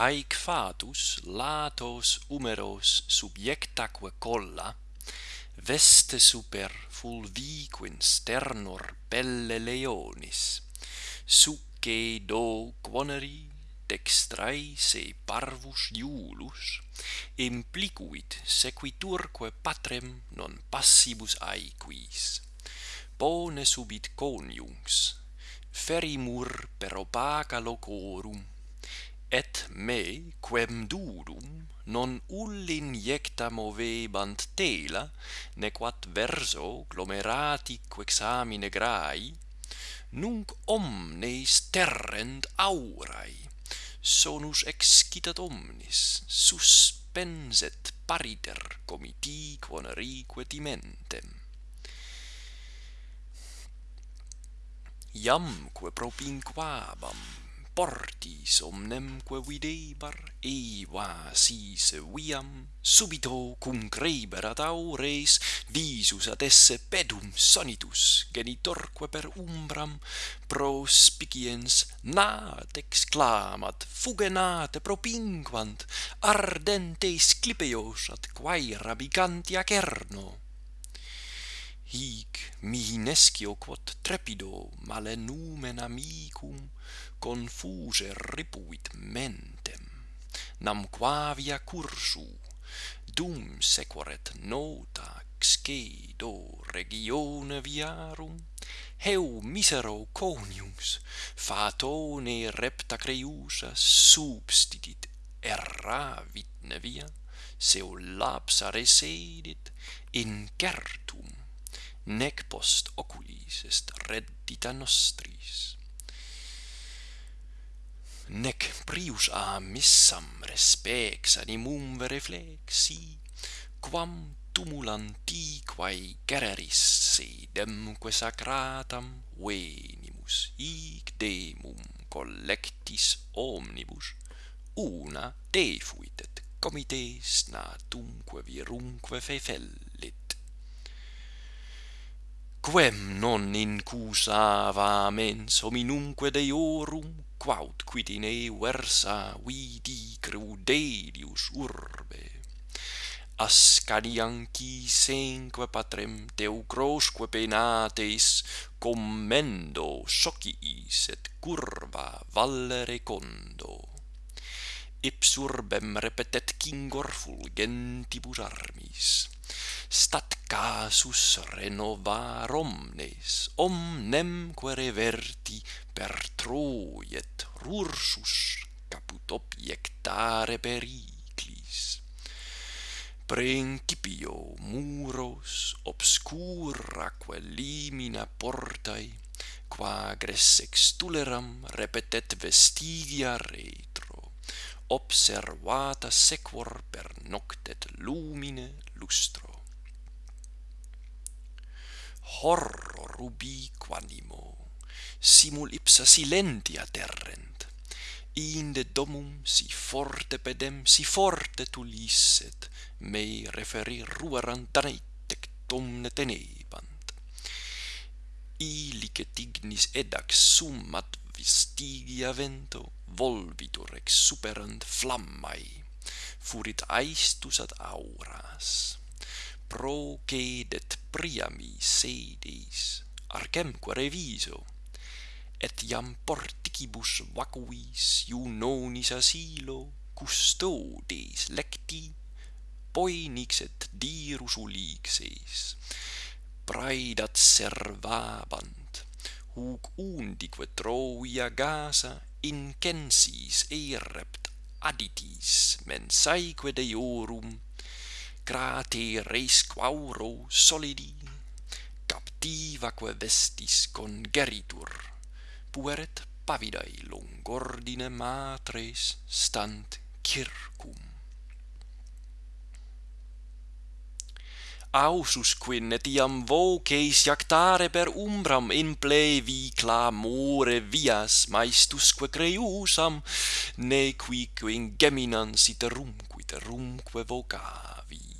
haec fatus latos humeros subjectaque colla veste super fulviquin sternor pelle leonis succe do quoneri dextrae se parvus iulus implicuit sequiturque patrem non passibus aequis. Pone subit coniungs ferimur per opaca locorum et me quem durum non ullinjecta movebant tela nequat verso glomerati quexamine grai nunc omnes terrent aurai sonus excitat omnis suspenset pariter comiti quonerique timentem. Iamque propinquabam portis omnemque videbar, eiva sis viam, subito cum creberat aures, visus ad esse pedum sonitus, genitorque per umbram, prospiciens nat exclamat, fugenate propinquant, ardentes clipeos ad quae rabicantia cerno hic mihi nescio quod trepido male numen amicum confuse ripuit mentem. Nam quavia cursu dum sequeret nota scedo regione viarum heu misero conius fatone repta creusa substitit erravit nevia seu lapsa resedit in certum nec post oculis est reddita nostris. Nec prius a missam respex animum reflexi quam tumulantiquae gererissi demque sacratam venimus hic demum collectis omnibus una defuit et comites natumque virumque fefellit quem non incusava mens hominumque deorum quaut quid in ei versa vidi crudelius urbe. Ascanianci senque patrem teucrosque penates commendo sociis et curva vallere condo. Ipsurbem repetet cingor fulgentibus armis, stat casus renovar omnes, omnemque reverti per Troiet rursus caput objectare periclis. Principio muros obscuraque limina portae, qua agres extuleram repetet vestigia retro, observata sequor per noctet lumine lustro horror ubiquanimo, simul ipsa silentia terrent, inde domum si forte pedem, si forte tulisset, mei referi ruerant danetec domne tenebant. Ilicet ignis edax summat vestigia vento, volvitur ex superant flammae, furit aestus ad auras procedet priami sedis. Arcemque reviso. Et iam porticibus vacuis iunonis asilo custodes lecti poenix et dirus ulixes praedat servabant huc undique Troia Gasa incensis erept aditis mensaeque deorum crati res quauro solidi. Captivaque vestis congeritur pueret pavidae longordine matres stant circum. Aususque netiam voces iactare per umbram in plevi clamore vias maestusque creusam ne qui in geminans iterum qui terumque vocavi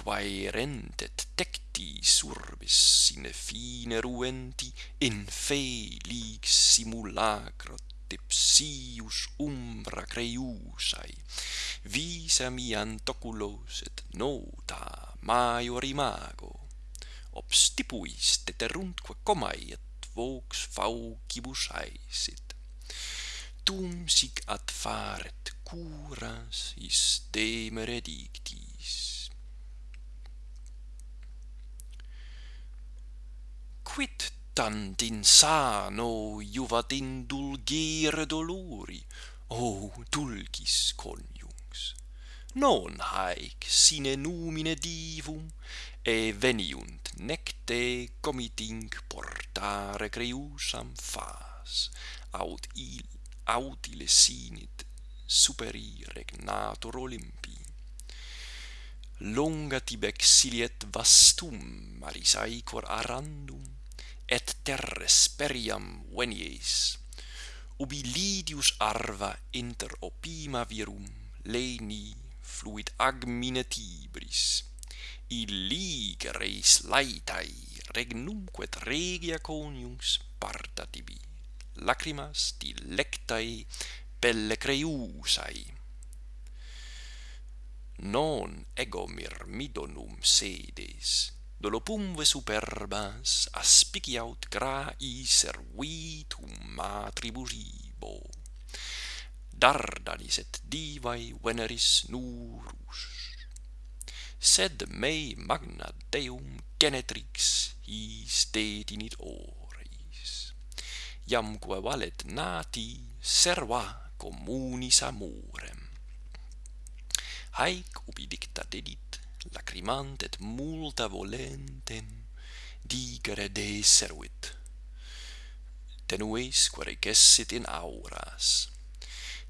quae rentet tecti surbis sine fine ruenti in felix simulacro tipsius umbra creiusai. Visa mi antoculos et nota maior imago obstipuis teterumque comae et vox faucibus aesit tum sic ad faret curas is temere dictis. quittant insano juvat indulgere dolori? O dulcis coniuns non haec sine numine divum e veniunt nec te comiting portare creusam fas aut il aut sine sinit superi regnator olympi longa tibex siliet vastum maris aicor arandum et terres periam venies. Ubi lidius arva inter opima virum leni fluid agmine tibris. Illig res laetai regnumque regia coniungs parta tibi. Lacrimas dilectae pelle creusae non ego mirmidonum sedes, dolopumve superbas aspiciaut grai servitum matriburibo. Dardalis et divae veneris nurus. Sed mei magna Deum genetrix his detinit oris. Iamque valet nati serva communis amorem haec ubi dicta dedit, lacrimant et multa volentem, digere deseruit. Tenues quare gessit in auras.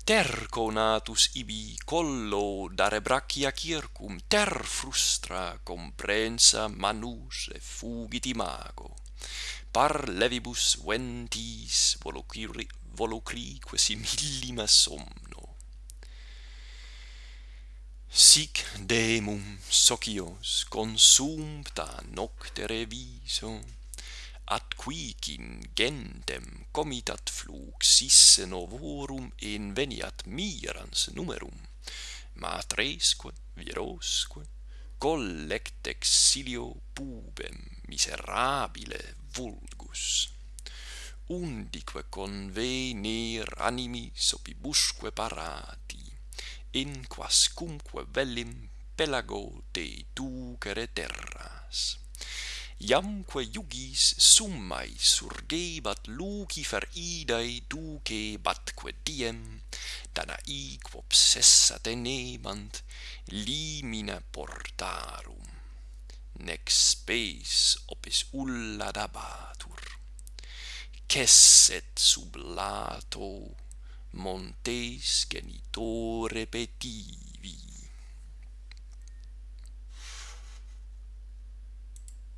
Terco natus ibi collo dare brachia circum, ter frustra comprensa manus e fugit imago. Par levibus ventis volucri volucrique simillima sum Sic demum socios consumpta noctere viso, ad quicin gentem comitat flux isse novorum inveniat mirans numerum, matresque, virosque, collect exilio pubem miserabile vulgus. Undique convenir animis opibusque parati, in quascumque vellim pelago de ducere terras. Iamque iugis summae surgebat lucifer idae duce batque diem Danae obsessa tenebant limina portarum nec spes opis ulla dabatur. Cesset sub lato montes genitore repeti.